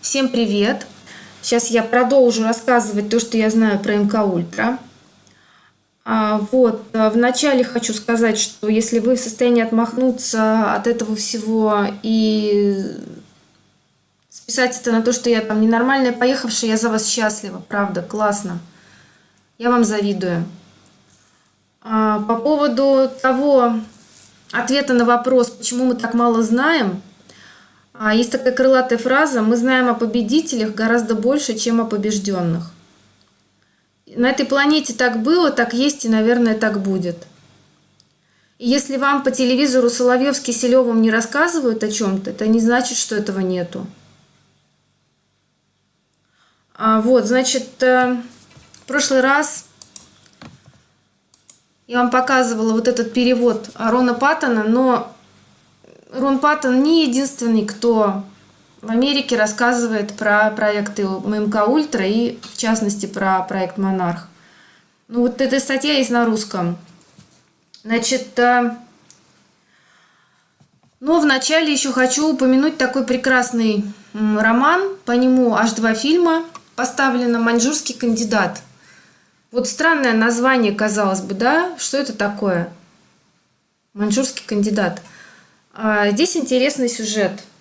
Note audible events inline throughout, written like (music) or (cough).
Всем привет! Сейчас я продолжу рассказывать то, что я знаю про МК Ультра. А, вот, э, вначале хочу сказать, что если вы в состоянии отмахнуться от этого всего и списать это на то, что я там ненормальная поехавшая, я за вас счастлива, правда, классно. Я вам завидую. А, по поводу того ответа на вопрос, почему мы так мало знаем, а, есть такая крылатая фраза «Мы знаем о победителях гораздо больше, чем о побежденных». На этой планете так было, так есть и, наверное, так будет. И если вам по телевизору Соловьев с Киселевым не рассказывают о чем-то, это не значит, что этого нету. А, вот, значит, э, в прошлый раз я вам показывала вот этот перевод Рона Паттона, но Рон Паттон не единственный, кто в Америке рассказывает про проекты ММК Ультра и, в частности, про проект Монарх. Ну, вот эта статья есть на русском. Значит, э, но вначале еще хочу упомянуть такой прекрасный роман. По нему аж два фильма поставлено «Маньчжурский кандидат». Вот странное название, казалось бы, да? Что это такое? «Маньчжурский кандидат». А, здесь интересный сюжет –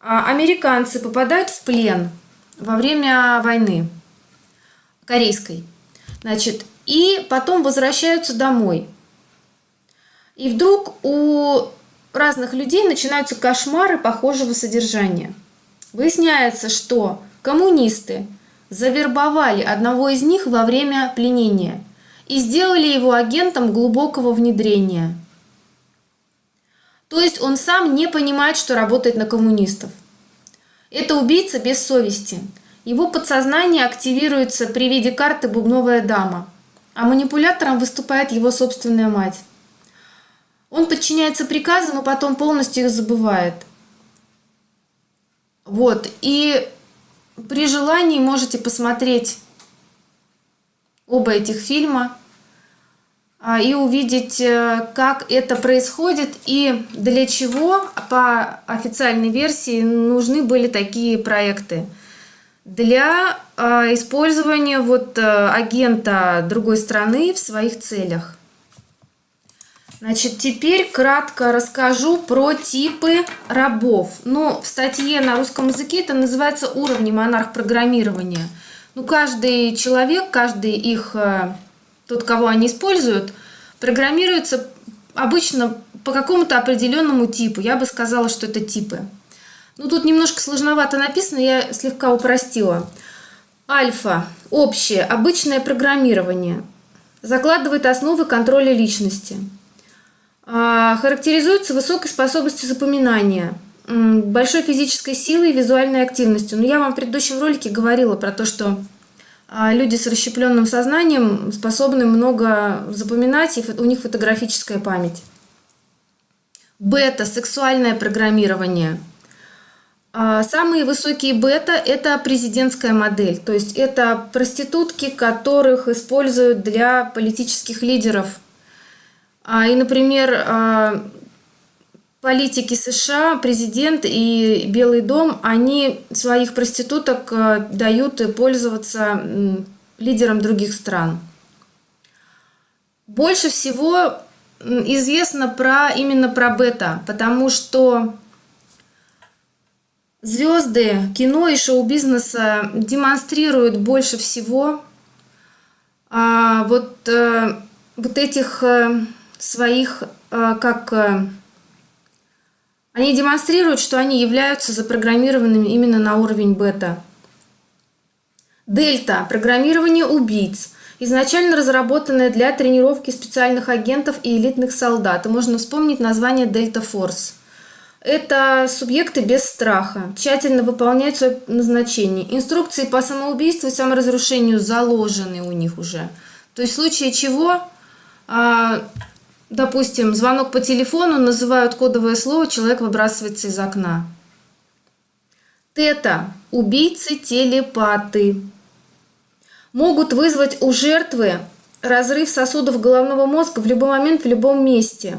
а, американцы попадают в плен во время войны корейской. Значит, и потом возвращаются домой. И вдруг у разных людей начинаются кошмары похожего содержания. Выясняется, что коммунисты завербовали одного из них во время пленения и сделали его агентом глубокого внедрения – то есть он сам не понимает, что работает на коммунистов. Это убийца без совести. Его подсознание активируется при виде карты «Бубновая дама», а манипулятором выступает его собственная мать. Он подчиняется приказам и потом полностью их забывает. Вот, и при желании можете посмотреть оба этих фильма – и увидеть, э, как это происходит и для чего по официальной версии нужны были такие проекты. Для а, использования вот э, агента другой страны в своих целях. Значит, теперь кратко расскажу про типы рабов. Ну, в статье на русском языке это называется уровни монарх программирования. Ну, каждый человек, каждый их э, тот, кого они используют, программируется обычно по какому-то определенному типу. Я бы сказала, что это типы. Ну, тут немножко сложновато написано, я слегка упростила. Альфа. Общее, обычное программирование. Закладывает основы контроля личности. А, характеризуется высокой способностью запоминания, большой физической силой и визуальной активностью. Но я вам в предыдущем ролике говорила про то, что люди с расщепленным сознанием способны много запоминать, и у них фотографическая память. Бета – сексуальное программирование. А самые высокие бета – это президентская модель, то есть это проститутки, которых используют для политических лидеров. А, и, например, политики США, президент и Белый дом, они своих проституток э, дают пользоваться лидерам других стран. Больше всего известно про именно про бета, потому что звезды кино и шоу-бизнеса демонстрируют больше всего а, вот, а, вот этих а, своих а, как они демонстрируют, что они являются запрограммированными именно на уровень бета. Дельта – программирование убийц, изначально разработанное для тренировки специальных агентов и элитных солдат. И можно вспомнить название Дельта Форс. Это субъекты без страха, тщательно выполняют свое назначение. Инструкции по самоубийству и саморазрушению заложены у них уже. То есть в случае чего а, допустим, звонок по телефону, называют кодовое слово, человек выбрасывается из окна. Тета – убийцы-телепаты. Могут вызвать у жертвы разрыв сосудов головного мозга в любой момент, в любом месте.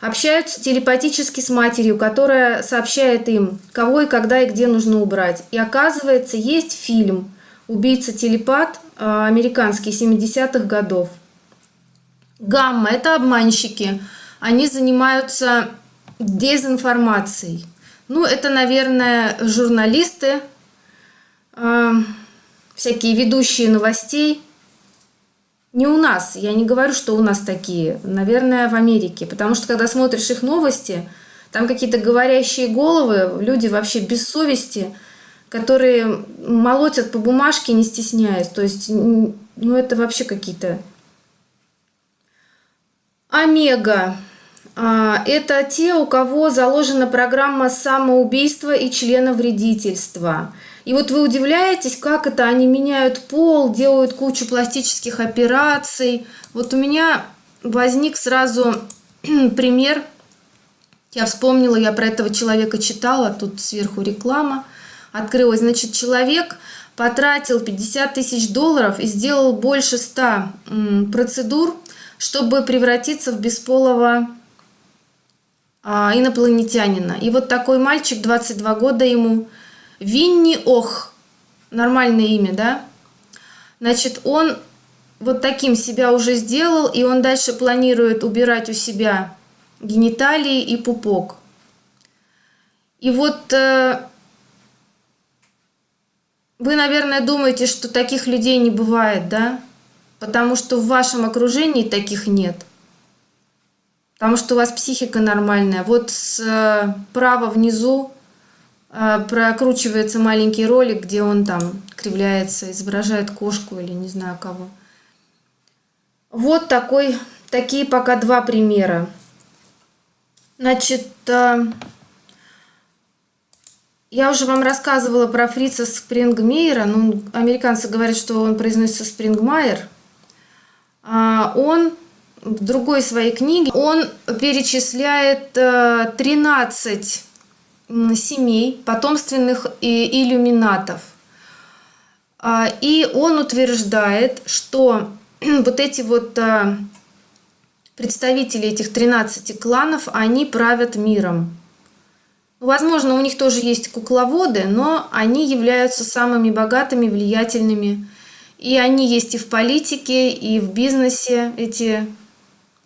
общаются телепатически с матерью, которая сообщает им, кого и когда и где нужно убрать. И оказывается, есть фильм «Убийца-телепат» э, американский 70-х годов. Гамма – это обманщики. Они занимаются дезинформацией. Ну, это, наверное, журналисты, э, всякие ведущие новостей – не у нас, я не говорю, что у нас такие, наверное, в Америке, потому что когда смотришь их новости, там какие-то говорящие головы, люди вообще без совести, которые молотят по бумажке, не стесняясь. То есть, ну это вообще какие-то... Омега. А, это те, у кого заложена программа самоубийства и членовредительства. И вот вы удивляетесь, как это они меняют пол, делают кучу пластических операций. Вот у меня возник сразу (clears throat) пример. Я вспомнила, я про этого человека читала, тут сверху реклама открылась. Значит, человек потратил 50 тысяч долларов и сделал больше 100 процедур, чтобы превратиться в бесполого а, инопланетянина. И вот такой мальчик, 22 года ему, Винни Ох, нормальное имя, да? Значит, он вот таким себя уже сделал, и он дальше планирует убирать у себя гениталии и пупок. И вот э, вы, наверное, думаете, что таких людей не бывает, да? Потому что в вашем окружении таких нет. Потому что у вас психика нормальная. Вот справа э, внизу а, прокручивается маленький ролик, где он там кривляется, изображает кошку или не знаю кого. Вот такой, такие пока два примера. Значит, а, я уже вам рассказывала про Фрица Спрингмейера. Ну, американцы говорят, что он произносится Спрингмайер. А, он в другой своей книге, он перечисляет 13 семей, потомственных иллюминатов. А, и он утверждает, что (clears throat) вот эти вот а, представители этих 13 кланов, они правят миром. Возможно, у них тоже есть кукловоды, но они являются самыми богатыми, влиятельными. И они есть и в политике, и в бизнесе, эти,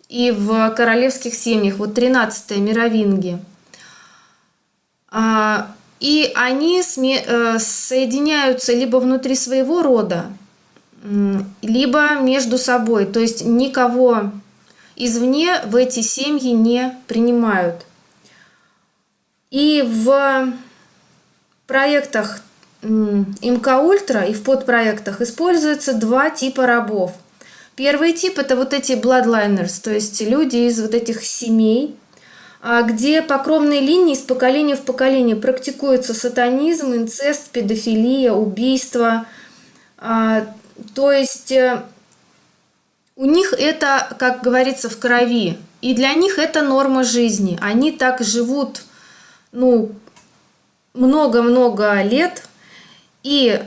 и в королевских семьях. Вот 13-е мировинги – а, и они э, соединяются либо внутри своего рода, либо между собой. То есть никого извне в эти семьи не принимают. И в проектах МК Ультра и в подпроектах используются два типа рабов. Первый тип это вот эти bloodliners, то есть люди из вот этих семей, а где по кровной линии с поколения в поколение практикуется сатанизм, инцест, педофилия, убийство. А, то есть э, у них это, как говорится, в крови. И для них это норма жизни. Они так живут ну, много-много лет. И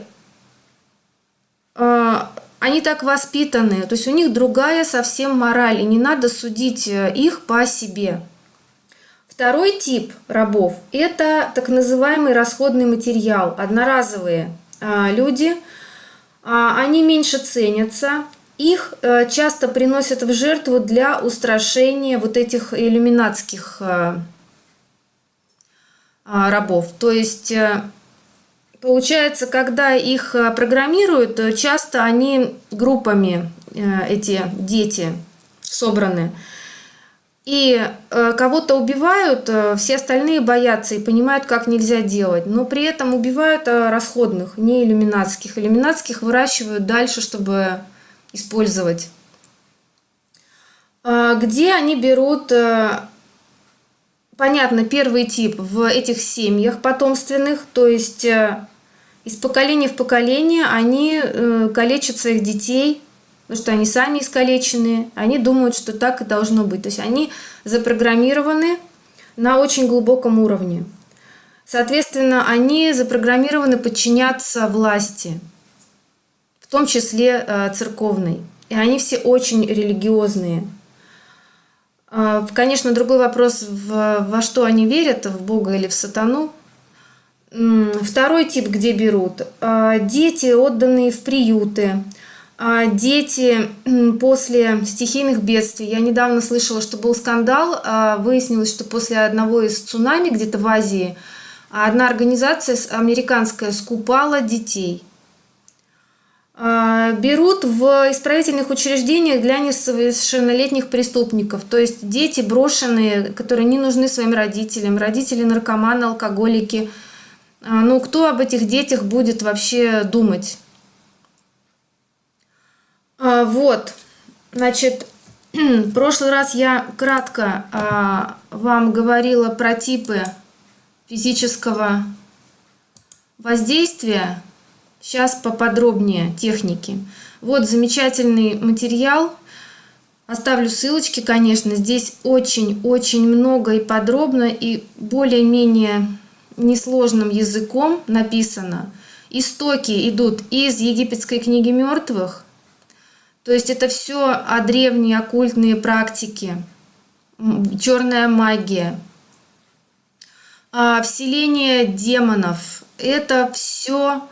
э, они так воспитаны. То есть у них другая совсем мораль. И не надо судить э, их по себе. Второй тип рабов – это так называемый расходный материал, одноразовые а, люди. А, они меньше ценятся, их э, часто приносят в жертву для устрашения вот этих иллюминатских а, рабов. То есть э, получается, когда их э, программируют, часто они группами, эти дети, собраны – и э, кого-то убивают, э, все остальные боятся и понимают, как нельзя делать. Но при этом убивают э, расходных, не иллюминатских. Иллюминатских выращивают дальше, чтобы использовать. Э, где они берут, э, понятно, первый тип в этих семьях потомственных, то есть э, из поколения в поколение они э, калечат своих детей, потому что они сами искалеченные, они думают, что так и должно быть. То есть они запрограммированы на очень глубоком уровне. Соответственно, они запрограммированы подчиняться власти, в том числе э, церковной. И они все очень религиозные. А, Конечно, другой вопрос, во что они верят, в Бога или в сатану. Второй тип, где берут. А, Дети, отданные в приюты. А, Дети после стихийных бедствий. Я недавно слышала, что был скандал. Выяснилось, что после одного из цунами где-то в Азии одна организация американская скупала детей. А, берут в исправительных учреждениях для несовершеннолетних преступников. То есть дети брошенные, которые не нужны своим родителям, родители наркоманы, алкоголики. А, Ну, кто об этих детях будет вообще думать? А, Вот, значит, (clears throat) в прошлый раз я кратко вам говорила про типы физического воздействия. Сейчас поподробнее техники. Вот замечательный материал. Оставлю ссылочки, конечно. Здесь очень-очень много и подробно, и более-менее несложным языком написано. Истоки идут из египетской книги мертвых. То есть это все о древние оккультные практики, черная магия, а, вселение демонов. Это все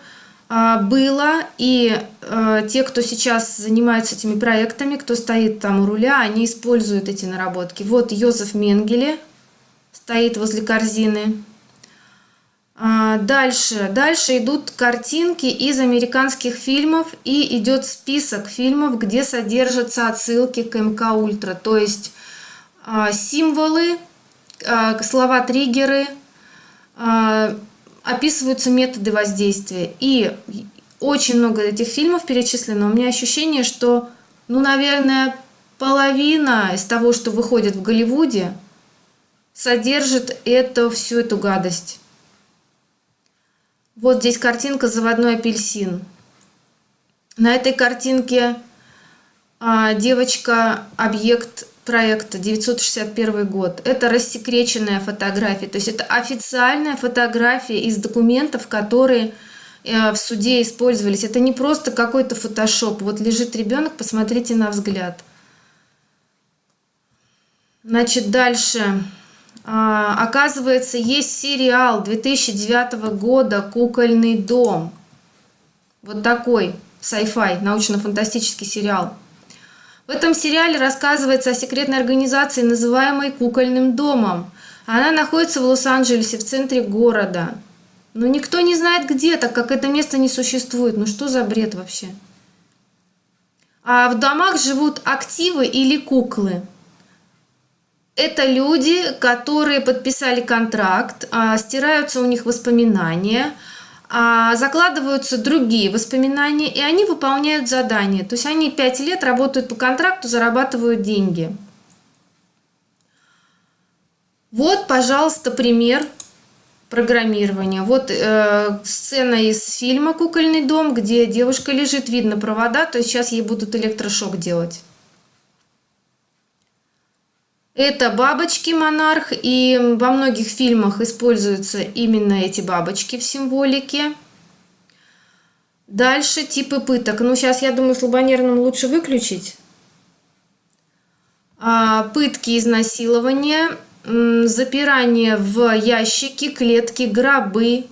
было, и а, те, кто сейчас занимается этими проектами, кто стоит там у руля, они используют эти наработки. Вот Йозеф Менгеле стоит возле корзины. А, Дальше, дальше идут картинки из американских фильмов и идет список фильмов, где содержатся отсылки к МК Ультра, то есть а, символы, а, слова-триггеры, а, описываются методы воздействия. И очень много этих фильмов перечислено. У меня ощущение, что, ну, наверное, половина из того, что выходит в Голливуде, содержит это, всю эту гадость. Вот здесь картинка «Заводной апельсин». На этой картинке а, девочка объект проекта 961 год. Это рассекреченная фотография, то есть это официальная фотография из документов, которые э, в суде использовались. Это не просто какой-то фотошоп. Вот лежит ребенок, посмотрите на взгляд. Значит, дальше. А, оказывается, есть сериал 2009 года «Кукольный дом». Вот такой sci-fi, научно-фантастический сериал. В этом сериале рассказывается о секретной организации, называемой «Кукольным домом». Она находится в Лос-Анджелесе, в центре города. Но никто не знает где, так как это место не существует. Ну что за бред вообще? А в домах живут активы или куклы. Это люди, которые подписали контракт, а, стираются у них воспоминания, закладываются другие воспоминания, и они выполняют задания. То есть они пять лет работают по контракту, зарабатывают деньги. Вот, пожалуйста, пример программирования. Вот э, сцена из фильма «Кукольный дом», где девушка лежит, видно провода, то есть сейчас ей будут электрошок делать. Это бабочки монарх, и во многих фильмах используются именно эти бабочки в символике. Дальше типы пыток. Ну, сейчас, я думаю, слабонервным лучше выключить. А, пытки, изнасилования, запирание в ящики, клетки, гробы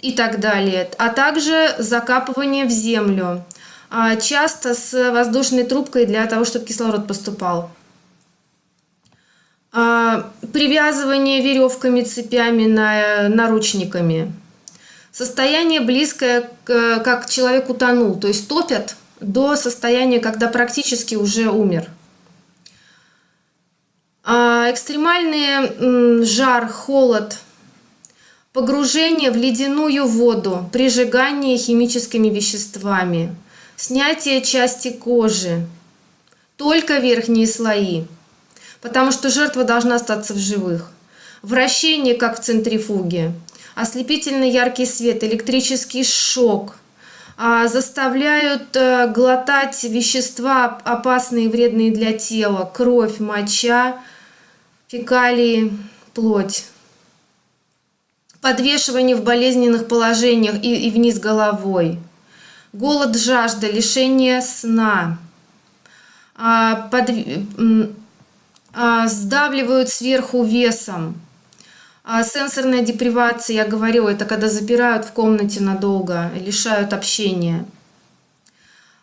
и так далее. А также закапывание в землю. А, часто с воздушной трубкой для того, чтобы кислород поступал. А, привязывание веревками, цепями, на, наручниками. Состояние близкое, к, как человек утонул, то есть топят до состояния, когда практически уже умер. А, экстремальный жар, холод, погружение в ледяную воду, прижигание химическими веществами, снятие части кожи, только верхние слои – потому что жертва должна остаться в живых. Вращение, как в центрифуге, ослепительно яркий свет, электрический шок, а, заставляют э, глотать вещества опасные и вредные для тела, кровь, моча, фекалии, плоть. Подвешивание в болезненных положениях и, и вниз головой. Голод, жажда, лишение сна. А, под, сдавливают сверху весом. А сенсорная депривация, я говорила, это когда запирают в комнате надолго, лишают общения.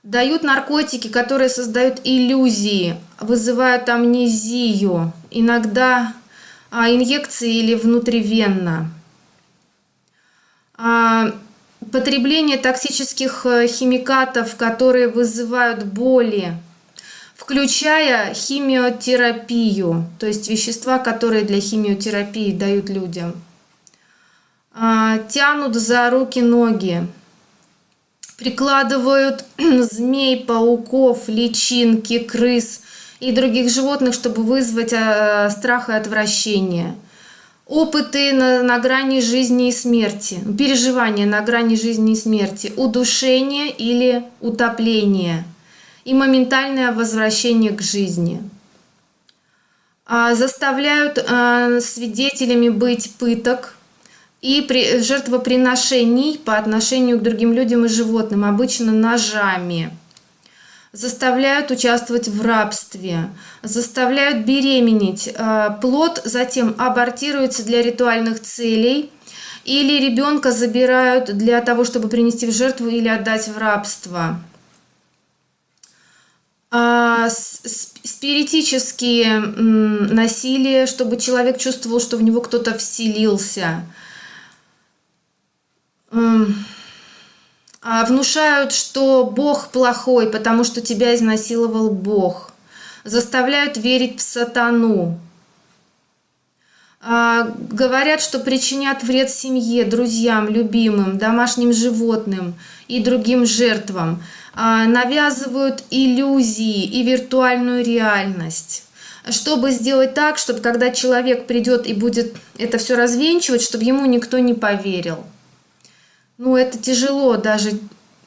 Дают наркотики, которые создают иллюзии, вызывают амнезию, иногда а, инъекции или внутривенно. А, потребление токсических э, химикатов, которые вызывают боли, включая химиотерапию, то есть вещества, которые для химиотерапии дают людям. А, тянут за руки-ноги, прикладывают (clears throat) змей, пауков, личинки, крыс и других животных, чтобы вызвать а, страх и отвращение. Опыты на, на грани жизни и смерти, переживания на грани жизни и смерти, удушение или утопление и моментальное возвращение к жизни. А, заставляют а, свидетелями быть пыток, и при, жертвоприношений по отношению к другим людям и животным, обычно ножами. Заставляют участвовать в рабстве, заставляют беременеть. Э, плод затем абортируется для ритуальных целей или ребенка забирают для того, чтобы принести в жертву или отдать в рабство. А, спиритические насилия, чтобы человек чувствовал, что в него кто-то вселился – а, внушают, что Бог плохой, потому что тебя изнасиловал Бог. Заставляют верить в сатану. А, говорят, что причинят вред семье, друзьям, любимым, домашним животным и другим жертвам. А, навязывают иллюзии и виртуальную реальность чтобы сделать так, чтобы когда человек придет и будет это все развенчивать, чтобы ему никто не поверил. Ну, это тяжело, даже,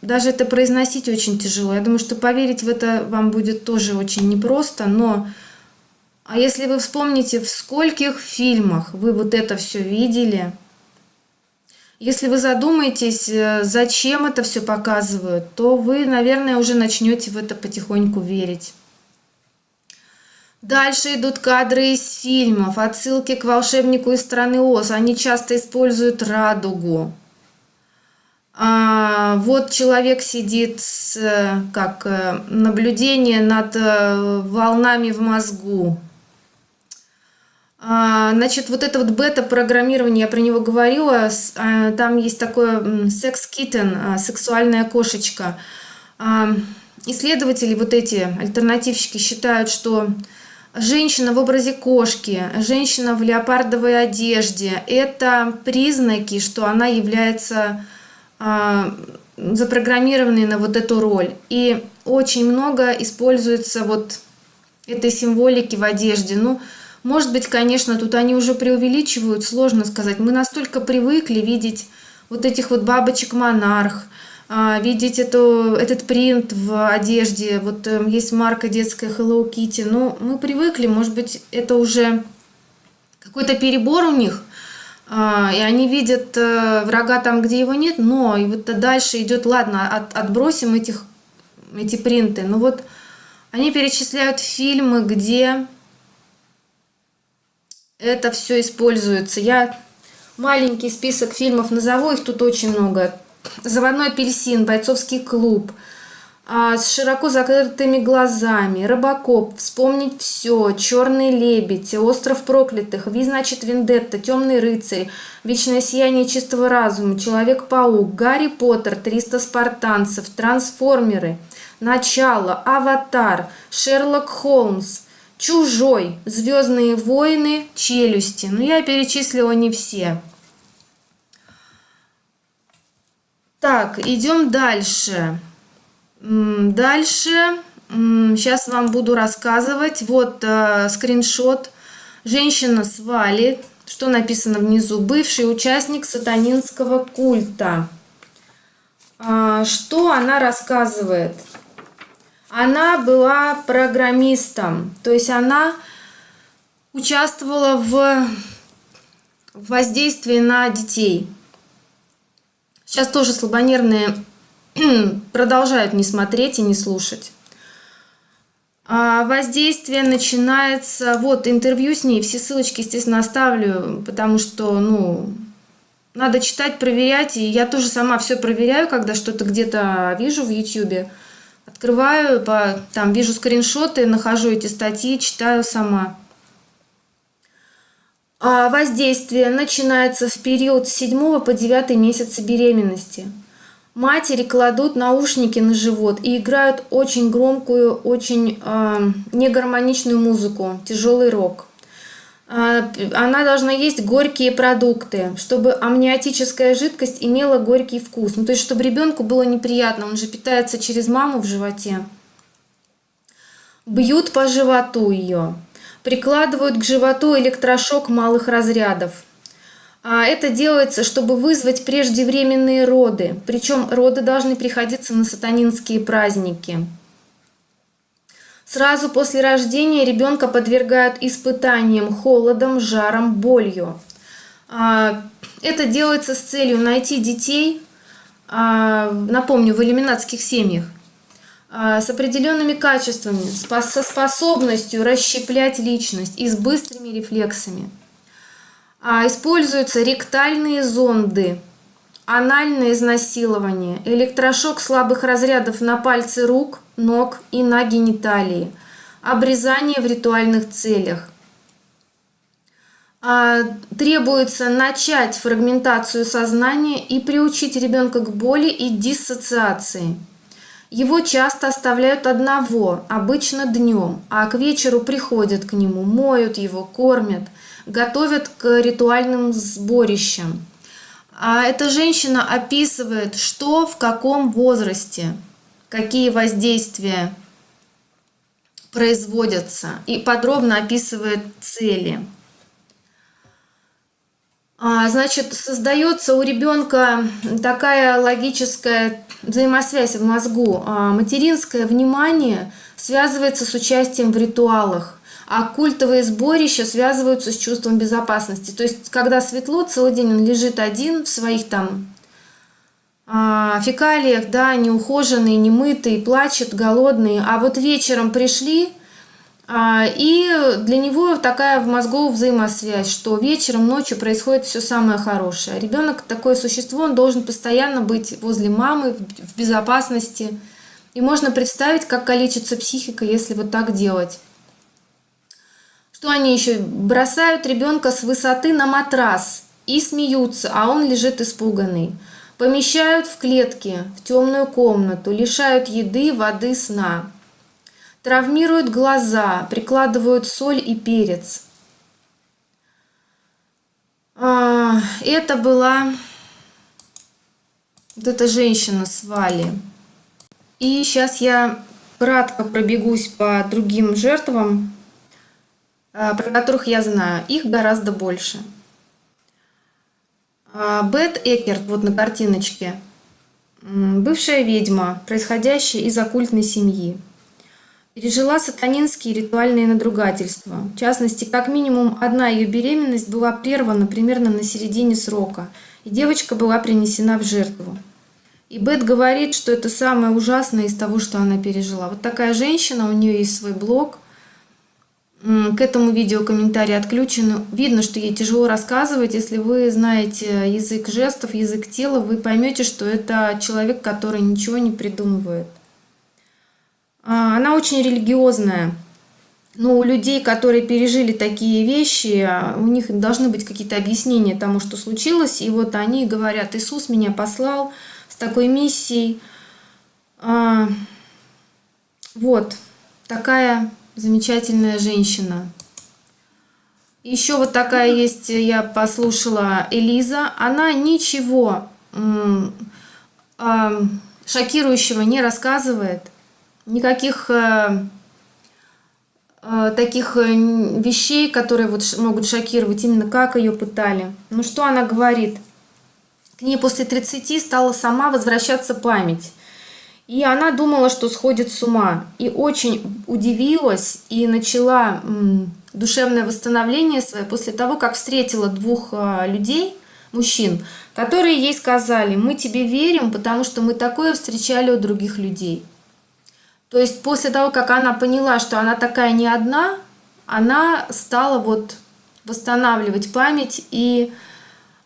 даже это произносить очень тяжело. Я думаю, что поверить в это вам будет тоже очень непросто, но... А если вы вспомните, в скольких фильмах вы вот это все видели, если вы задумаетесь, э, зачем это все показывают, то вы, наверное, уже начнете в это потихоньку верить. Дальше идут кадры из фильмов, отсылки к волшебнику из страны Оз. Они часто используют радугу а, вот человек сидит с как э, наблюдение над э, волнами в мозгу. А, значит, вот это вот бета-программирование, я про него говорила, а, там есть такое секс-киттен, а, сексуальная кошечка. Исследователи, вот эти альтернативщики, считают, что женщина в образе кошки, женщина в леопардовой одежде – это признаки, что она является запрограммированные на вот эту роль. И очень много используется вот этой символики в одежде. Ну, может быть, конечно, тут они уже преувеличивают, сложно сказать. Мы настолько привыкли видеть вот этих вот бабочек-монарх, а, видеть эту, этот принт в одежде. Вот э, есть марка детская Hello Kitty. Ну, мы привыкли, может быть, это уже какой-то перебор у них – а, и они видят э, врага там, где его нет, но и вот дальше идет, ладно, от, отбросим этих, эти принты, но вот они перечисляют фильмы, где это все используется. Я маленький список фильмов назову, их тут очень много. «Заводной апельсин», «Бойцовский клуб», а, с широко закрытыми глазами, Робокоп, Вспомнить все, Черный лебедь, Остров проклятых, Ви, значит, Вендетта, Темный рыцарь, Вечное сияние чистого разума, Человек-паук, Гарри Поттер, 300 спартанцев, Трансформеры, Начало, Аватар, Шерлок Холмс, Чужой, Звездные войны, Челюсти. Ну, я перечислила не все. Так, идем дальше. Дальше сейчас вам буду рассказывать. Вот э, скриншот. Женщина с Вали. Что написано внизу? Бывший участник сатанинского культа. А, что она рассказывает? Она была программистом. То есть она участвовала в воздействии на детей. Сейчас тоже слабонервные (clears throat) продолжают не смотреть и не слушать. А воздействие начинается, вот интервью с ней, все ссылочки, естественно, оставлю, потому что, ну, надо читать, проверять, и я тоже сама все проверяю, когда что-то где-то вижу в YouTube, открываю, по, там вижу скриншоты, нахожу эти статьи, читаю сама. А воздействие начинается в период с 7 по 9 месяца беременности – Матери кладут наушники на живот и играют очень громкую, очень э, негармоничную музыку, тяжелый рок. Э, она должна есть горькие продукты, чтобы амниотическая жидкость имела горький вкус. Ну, то есть, чтобы ребенку было неприятно, он же питается через маму в животе. Бьют по животу ее, прикладывают к животу электрошок малых разрядов – а это делается, чтобы вызвать преждевременные роды. Причем роды должны приходиться на сатанинские праздники. Сразу после рождения ребенка подвергают испытаниям холодом, жаром, болью. А, это делается с целью найти детей, а, напомню, в иллюминатских семьях, с определенными качествами, со способностью расщеплять личность и с быстрыми рефлексами. А, используются ректальные зонды, анальное изнасилование, электрошок слабых разрядов на пальцы рук, ног и на гениталии, обрезание в ритуальных целях. А, требуется начать фрагментацию сознания и приучить ребенка к боли и диссоциации. Его часто оставляют одного, обычно днем, а к вечеру приходят к нему, моют его, кормят – готовят к ритуальным сборищам. А эта женщина описывает, что в каком возрасте, какие воздействия производятся и подробно описывает цели. А, значит, создается у ребенка такая логическая взаимосвязь в мозгу. А, материнское внимание связывается с участием в ритуалах а культовые сборища связываются с чувством безопасности. То есть, когда светло, целый день он лежит один в своих там а, фекалиях, да, неухоженный, немытый, плачет, голодный, а вот вечером пришли, а, и для него такая в мозгу взаимосвязь, что вечером, ночью происходит все самое хорошее. Ребенок такое существо, он должен постоянно быть возле мамы, в безопасности. И можно представить, как калечится психика, если вот так делать. Что они еще бросают ребенка с высоты на матрас и смеются, а он лежит испуганный. Помещают в клетки, в темную комнату, лишают еды, воды, сна. Травмируют глаза, прикладывают соль и перец. А, это была вот эта женщина с Вали. И сейчас я кратко пробегусь по другим жертвам про которых я знаю, их гораздо больше. А, Бет Экерт, вот на картиночке, бывшая ведьма, происходящая из оккультной семьи. Пережила сатанинские ритуальные надругательства. В частности, как минимум одна ее беременность была прервана примерно на середине срока, и девочка была принесена в жертву. И Бет говорит, что это самое ужасное из того, что она пережила. Вот такая женщина, у нее есть свой блог – к этому видео комментарии отключены. Видно, что ей тяжело рассказывать. Если вы знаете язык жестов, язык тела, вы поймете, что это человек, который ничего не придумывает. А, она очень религиозная. Но у людей, которые пережили такие вещи, у них должны быть какие-то объяснения тому, что случилось. И вот они говорят, Иисус меня послал с такой миссией. А, вот такая замечательная женщина. Еще вот такая есть, я послушала Элиза. Она ничего шокирующего не рассказывает. Никаких э, э, таких э, вещей, которые вот могут шокировать, именно как ее пытали. Ну что она говорит? К ней после 30 стала сама возвращаться память. И она думала, что сходит с ума. И очень удивилась и начала душевное восстановление свое после того, как встретила двух а, людей, мужчин, которые ей сказали, мы тебе верим, потому что мы такое встречали у других людей. То есть после того, как она поняла, что она такая не одна, она стала вот восстанавливать память. И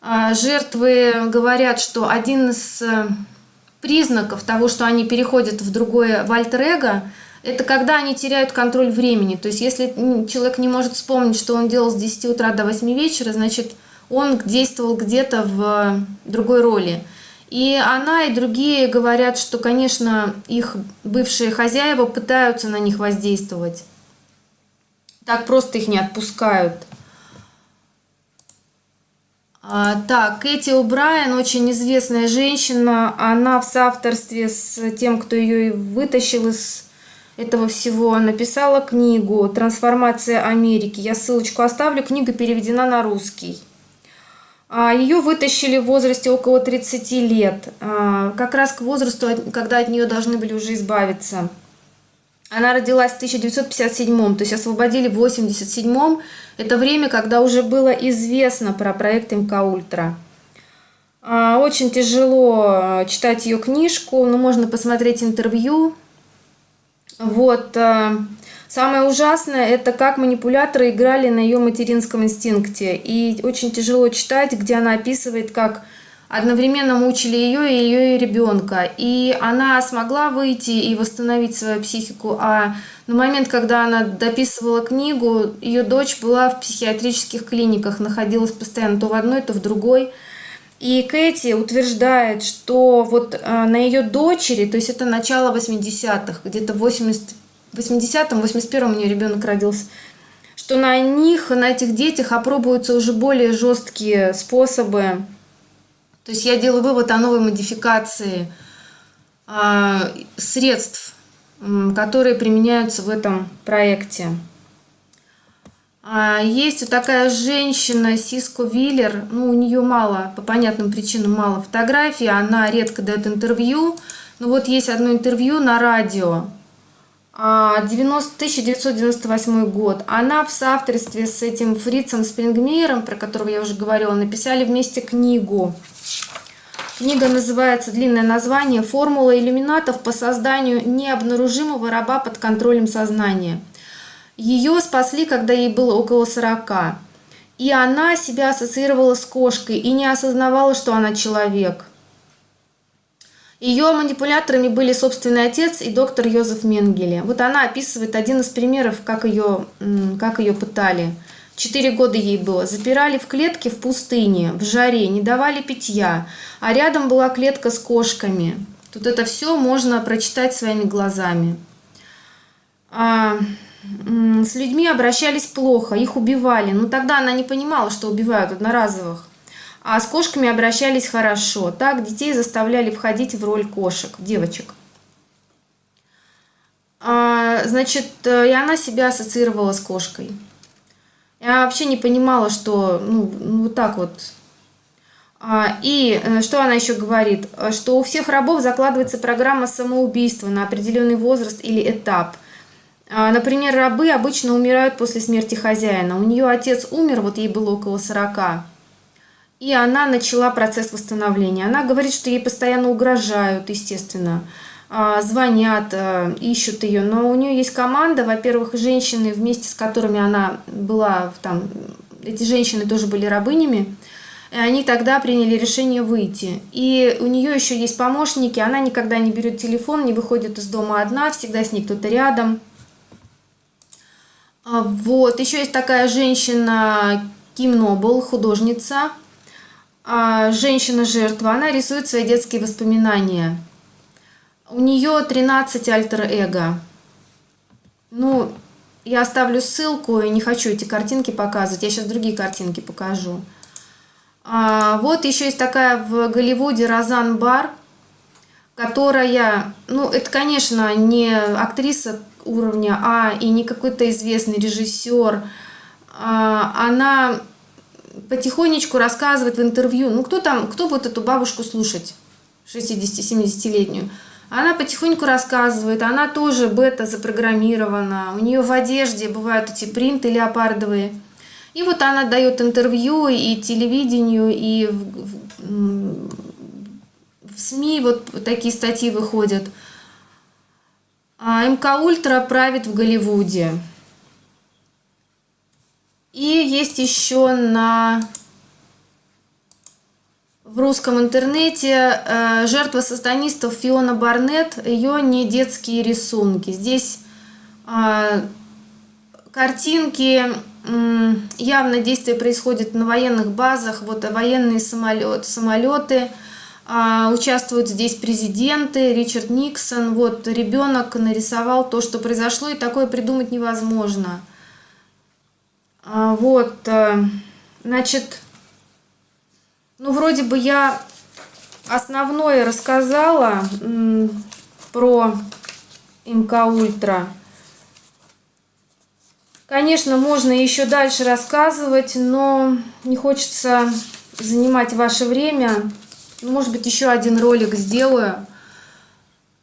э, жертвы говорят, что один из э, признаков того, что они переходят в другое в альтер-эго, это когда они теряют контроль времени. То есть если человек не может вспомнить, что он делал с 10 утра до 8 вечера, значит, он действовал где-то в другой роли. И она и другие говорят, что, конечно, их бывшие хозяева пытаются на них воздействовать. Так просто их не отпускают. А, так, Кэти О'Брайен, очень известная женщина, она в соавторстве с тем, кто ее вытащил из этого всего, написала книгу «Трансформация Америки». Я ссылочку оставлю, книга переведена на русский. А, Ее вытащили в возрасте около 30 лет, а, как раз к возрасту, когда от нее должны были уже избавиться. Она родилась в 1957, то есть освободили в 1987. Это время, когда уже было известно про проект МК Ультра. А, очень тяжело читать ее книжку, но можно посмотреть интервью. Вот. Самое ужасное – это как манипуляторы играли на ее материнском инстинкте. И очень тяжело читать, где она описывает, как одновременно мучили ее и ее ребенка. И она смогла выйти и восстановить свою психику, а на момент, когда она дописывала книгу, ее дочь была в психиатрических клиниках, находилась постоянно то в одной, то в другой. И Кэти утверждает, что вот э, на ее дочери, то есть это начало 80-х, где-то 80 80-м, 81-м у нее ребенок родился, что на них, на этих детях опробуются уже более жесткие способы. То есть я делаю вывод о новой модификации а, средств, которые применяются в этом проекте. А, есть вот такая женщина, Сиско Виллер, ну, у нее мало, по понятным причинам мало фотографий, она редко дает интервью, но вот есть одно интервью на радио, 90, 1998 год. Она в соавторстве с этим Фрицем Спрингмейером, про которого я уже говорила, написали вместе книгу. Книга называется, длинное название «Формула иллюминатов по созданию необнаружимого раба под контролем сознания». Ее спасли, когда ей было около 40. И она себя ассоциировала с кошкой и не осознавала, что она человек. Ее манипуляторами были собственный отец и доктор Йозеф Менгеле. Вот она описывает один из примеров, как ее, как ее пытали. Четыре года ей было. Запирали в клетке в пустыне, в жаре, не давали питья. А рядом была клетка с кошками. Тут это все можно прочитать своими глазами. А, с людьми обращались плохо, их убивали. Но тогда она не понимала, что убивают одноразовых. А с кошками обращались хорошо. Так детей заставляли входить в роль кошек, девочек. А, значит, э, и она себя ассоциировала с кошкой. Я вообще не понимала, что, ну, ну вот так вот. А, и э, что она еще говорит? Что у всех рабов закладывается программа самоубийства на определенный возраст или этап. А, например, рабы обычно умирают после смерти хозяина. У нее отец умер, вот ей было около 40. И она начала процесс восстановления. Она говорит, что ей постоянно угрожают, естественно, звонят, а, ищут ее. Но у нее есть команда, во-первых, женщины, вместе с которыми она была, там, эти женщины тоже были рабынями, и они тогда приняли решение выйти. И у нее еще есть помощники, она никогда не берет телефон, не выходит из дома одна, всегда с ней кто-то рядом. А, вот, еще есть такая женщина Ким Нобл, художница, а, женщина-жертва, она рисует свои детские воспоминания. У нее 13 альтер-эго. Ну, я оставлю ссылку, и не хочу эти картинки показывать. Я сейчас другие картинки покажу. А, вот еще есть такая в Голливуде Розан Бар, которая, ну, это, конечно, не актриса уровня А и не какой-то известный режиссер. А, она потихонечку рассказывает в интервью, ну кто там, кто будет эту бабушку слушать, 60-70-летнюю. Она потихоньку рассказывает, она тоже бета запрограммирована, у нее в одежде бывают эти принты леопардовые. И вот она дает интервью и телевидению, и в, в, в СМИ вот такие статьи выходят. А, МК Ультра правит в Голливуде. И есть еще на в русском интернете э, жертва сатанистов Фиона Барнетт, ее не детские рисунки. Здесь э, картинки, явно действие происходит на военных базах, вот военные самолет, самолеты, э, участвуют здесь президенты, Ричард Никсон, вот ребенок нарисовал то, что произошло, и такое придумать невозможно. Вот, значит, ну, вроде бы я основное рассказала про МК Ультра. Конечно, можно еще дальше рассказывать, но не хочется занимать ваше время. Ну, может быть, еще один ролик сделаю.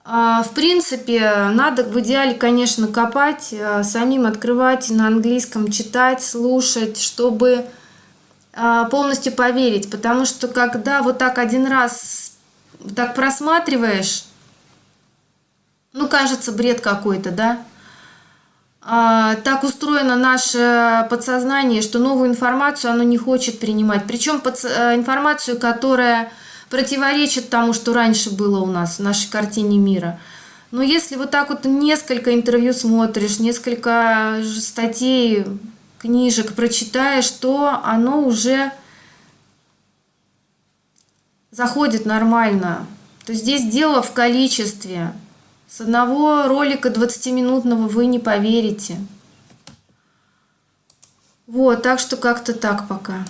А, в принципе, надо в идеале, конечно, копать, а, самим открывать на английском, читать, слушать, чтобы полностью поверить, потому что когда вот так один раз так просматриваешь, ну, кажется, бред какой-то, да? А, так устроено наше подсознание, что новую информацию оно не хочет принимать. Причем э, информацию, которая противоречит тому, что раньше было у нас в нашей картине мира. Но если вот так вот несколько интервью смотришь, несколько статей книжек прочитаешь, то оно уже заходит нормально. То есть здесь дело в количестве. С одного ролика 20-минутного вы не поверите. Вот, так что как-то так пока.